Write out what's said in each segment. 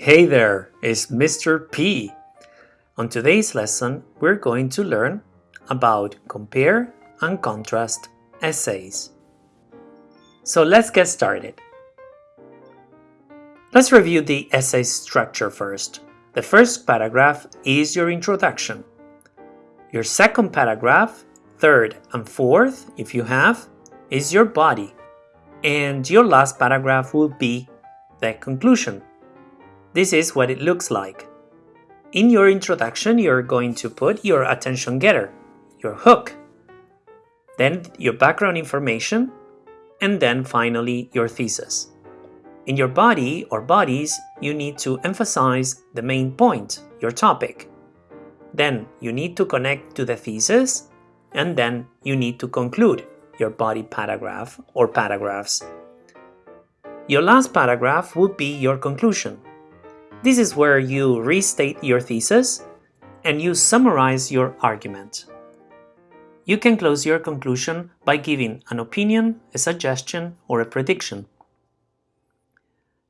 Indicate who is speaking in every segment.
Speaker 1: Hey there, it's Mr. P. On today's lesson, we're going to learn about compare and contrast essays. So let's get started. Let's review the essay structure first. The first paragraph is your introduction. Your second paragraph, third and fourth, if you have, is your body. And your last paragraph will be the conclusion. This is what it looks like. In your introduction, you're going to put your attention getter, your hook, then your background information, and then finally your thesis. In your body or bodies, you need to emphasize the main point, your topic. Then you need to connect to the thesis, and then you need to conclude your body paragraph or paragraphs. Your last paragraph would be your conclusion. This is where you restate your thesis and you summarize your argument. You can close your conclusion by giving an opinion, a suggestion, or a prediction.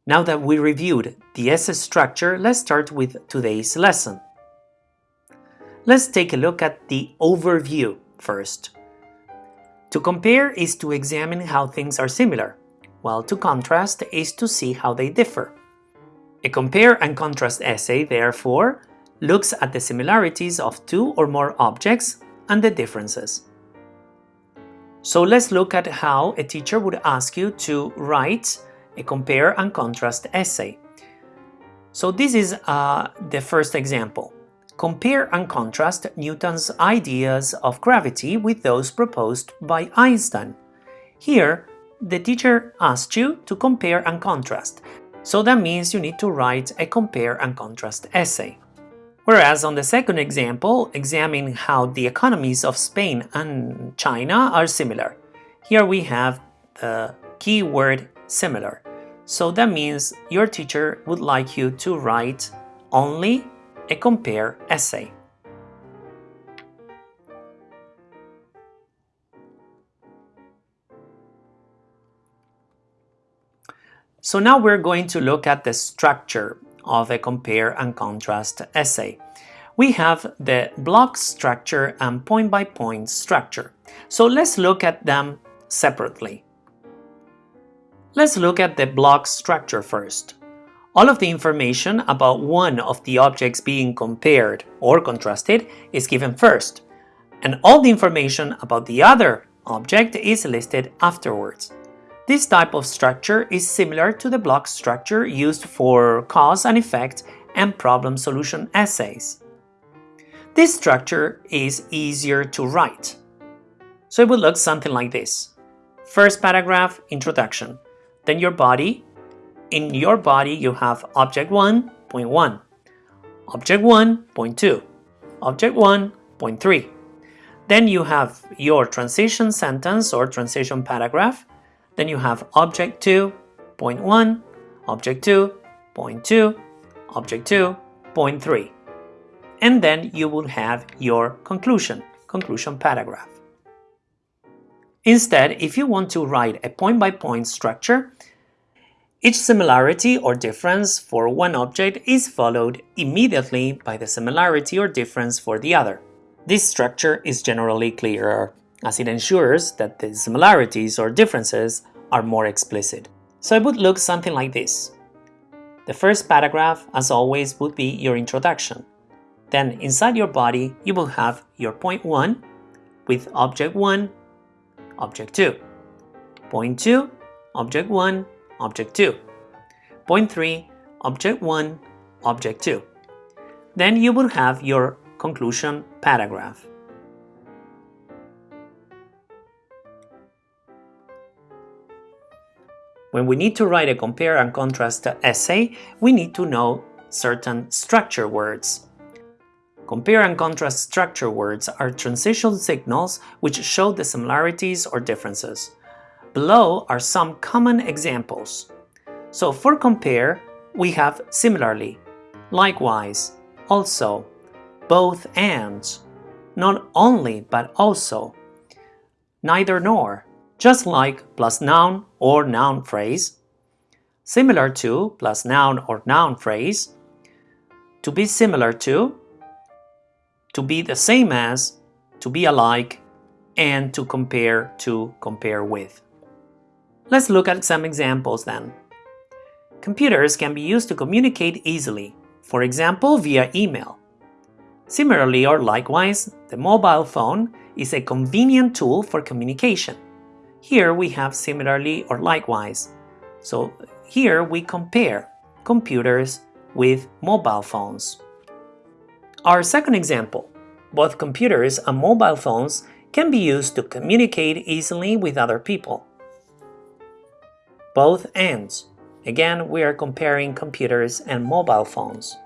Speaker 1: Now that we reviewed the essay structure, let's start with today's lesson. Let's take a look at the overview first. To compare is to examine how things are similar, while to contrast is to see how they differ. A compare and contrast essay, therefore, looks at the similarities of two or more objects and the differences. So let's look at how a teacher would ask you to write a compare and contrast essay. So this is uh, the first example. Compare and contrast Newton's ideas of gravity with those proposed by Einstein. Here, the teacher asked you to compare and contrast, so that means you need to write a compare and contrast essay. Whereas on the second example, examine how the economies of Spain and China are similar. Here we have the keyword similar. So that means your teacher would like you to write only a compare essay. So now we're going to look at the structure of a compare and contrast essay. We have the block structure and point-by-point -point structure. So let's look at them separately. Let's look at the block structure first. All of the information about one of the objects being compared or contrasted is given first, and all the information about the other object is listed afterwards. This type of structure is similar to the block structure used for cause and effect and problem solution essays. This structure is easier to write. So it would look something like this. First paragraph, introduction. Then your body, in your body, you have object 1, point 1, object 1, point 2, object 1, point 3. Then you have your transition sentence or transition paragraph. Then you have object 2, point 1, object 2, point 2, object 2, point 3. And then you will have your conclusion, conclusion paragraph. Instead, if you want to write a point-by-point -point structure, each similarity or difference for one object is followed immediately by the similarity or difference for the other. This structure is generally clearer, as it ensures that the similarities or differences are more explicit. So it would look something like this. The first paragraph, as always, would be your introduction. Then inside your body, you will have your point 1 with object 1, object 2. Point 2, object 1, object 2. Point 3, object 1, object 2. Then you will have your conclusion paragraph. When we need to write a compare and contrast essay, we need to know certain structure words. Compare and contrast structure words are transition signals which show the similarities or differences. Below are some common examples. So for compare, we have similarly, likewise, also, both and, not only but also, neither nor, just like plus noun or noun phrase, similar to plus noun or noun phrase, to be similar to, to be the same as, to be alike, and to compare to compare with. Let's look at some examples then. Computers can be used to communicate easily, for example via email. Similarly or likewise, the mobile phone is a convenient tool for communication. Here we have similarly or likewise. So here we compare computers with mobile phones. Our second example, both computers and mobile phones can be used to communicate easily with other people. Both ends. Again, we are comparing computers and mobile phones.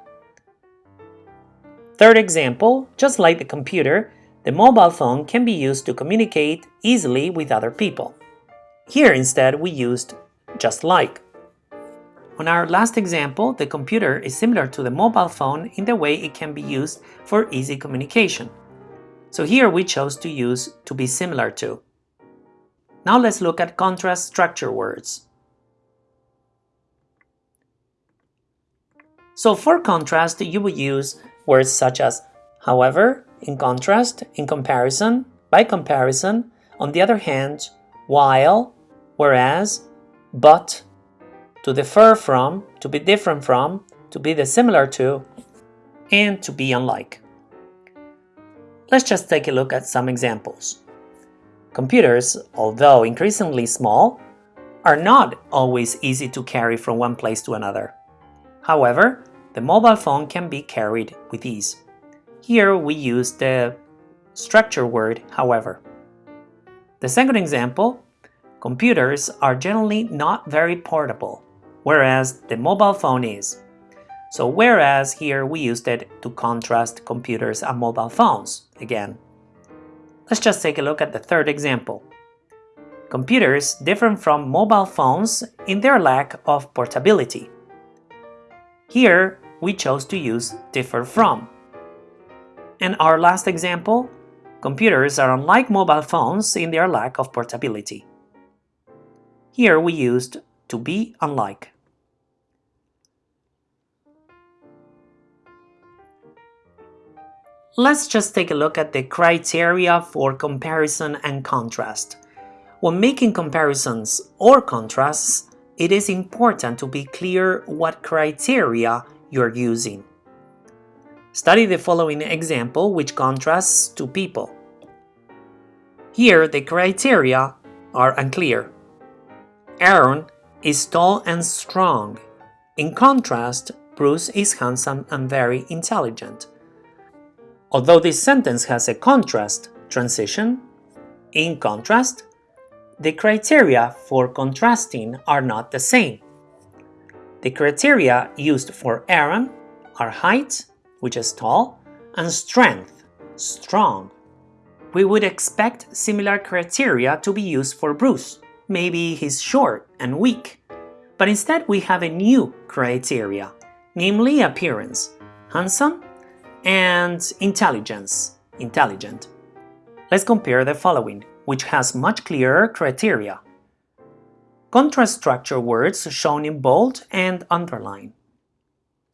Speaker 1: Third example, just like the computer, the mobile phone can be used to communicate easily with other people. Here instead we used just like. On our last example, the computer is similar to the mobile phone in the way it can be used for easy communication. So here we chose to use to be similar to. Now let's look at contrast structure words. So for contrast, you will use words such as however, in contrast, in comparison, by comparison, on the other hand, while, whereas, but, to differ from, to be different from, to be dissimilar to, and to be unlike. Let's just take a look at some examples. Computers, although increasingly small, are not always easy to carry from one place to another. However, the mobile phone can be carried with ease. Here we use the structure word however. The second example, computers are generally not very portable, whereas the mobile phone is. So whereas here we used it to contrast computers and mobile phones again. Let's just take a look at the third example. Computers differ from mobile phones in their lack of portability. Here we chose to use differ from. And our last example, computers are unlike mobile phones in their lack of portability. Here we used to be unlike. Let's just take a look at the criteria for comparison and contrast. When making comparisons or contrasts, it is important to be clear what criteria you're using. Study the following example which contrasts two people. Here the criteria are unclear. Aaron is tall and strong. In contrast, Bruce is handsome and very intelligent. Although this sentence has a contrast transition, in contrast, the criteria for contrasting are not the same. The criteria used for Aaron are height, which is tall, and strength, strong. We would expect similar criteria to be used for Bruce. Maybe he's short and weak. But instead we have a new criteria, namely appearance, handsome and intelligence, intelligent. Let's compare the following, which has much clearer criteria. Contrast structure words shown in bold and underline.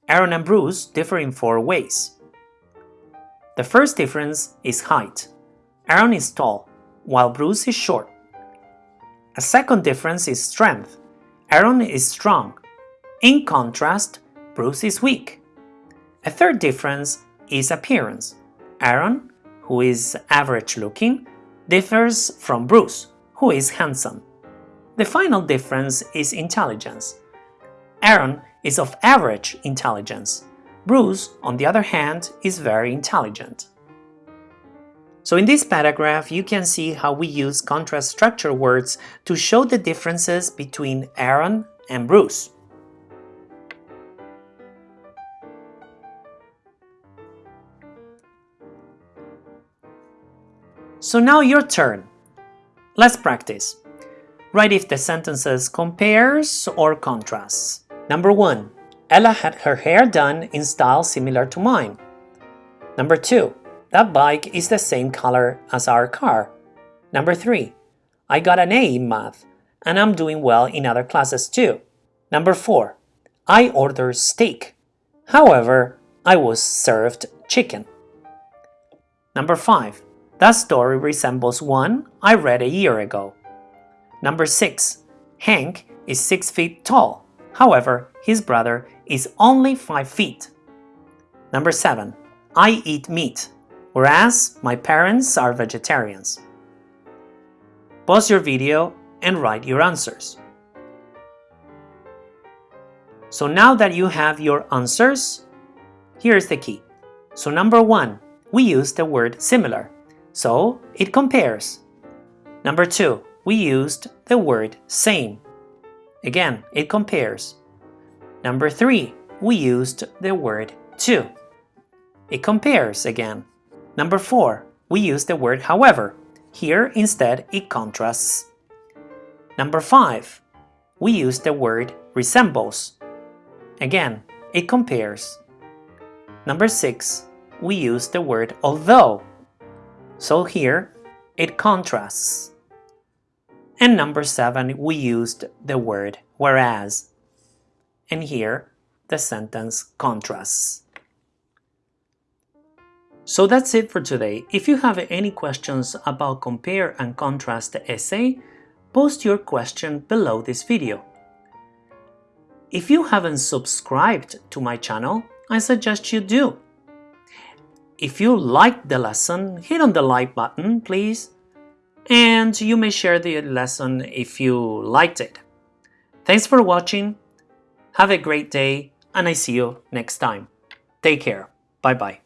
Speaker 1: Aaron and Bruce differ in four ways. The first difference is height. Aaron is tall, while Bruce is short. A second difference is strength. Aaron is strong. In contrast, Bruce is weak. A third difference is appearance. Aaron, who is average looking, differs from Bruce, who is handsome. The final difference is intelligence. Aaron is of average intelligence. Bruce, on the other hand, is very intelligent. So in this paragraph, you can see how we use contrast structure words to show the differences between Aaron and Bruce. So now your turn. Let's practice. Write if the sentences compares or contrasts. Number 1. Ella had her hair done in style similar to mine. Number 2. That bike is the same color as our car. Number 3. I got an A in math, and I'm doing well in other classes too. Number 4. I ordered steak. However, I was served chicken. Number 5. That story resembles one I read a year ago. Number 6. Hank is 6 feet tall. However, his brother is only 5 feet. Number 7. I eat meat, whereas my parents are vegetarians. Pause your video and write your answers. So now that you have your answers, here's the key. So number 1, we use the word similar, so it compares. Number 2, we used the word same. Again, it compares. Number 3, we used the word too. It compares again. Number 4, we use the word however. Here, instead, it contrasts. Number 5, we use the word resembles. Again, it compares. Number 6, we use the word although. So here, it contrasts. And number 7, we used the word whereas. And here, the sentence contrasts. So that's it for today. If you have any questions about compare and contrast essay, post your question below this video. If you haven't subscribed to my channel, I suggest you do. If you liked the lesson, hit on the like button, please. And you may share the lesson if you liked it. Thanks for watching. Have a great day, and I see you next time. Take care. Bye-bye.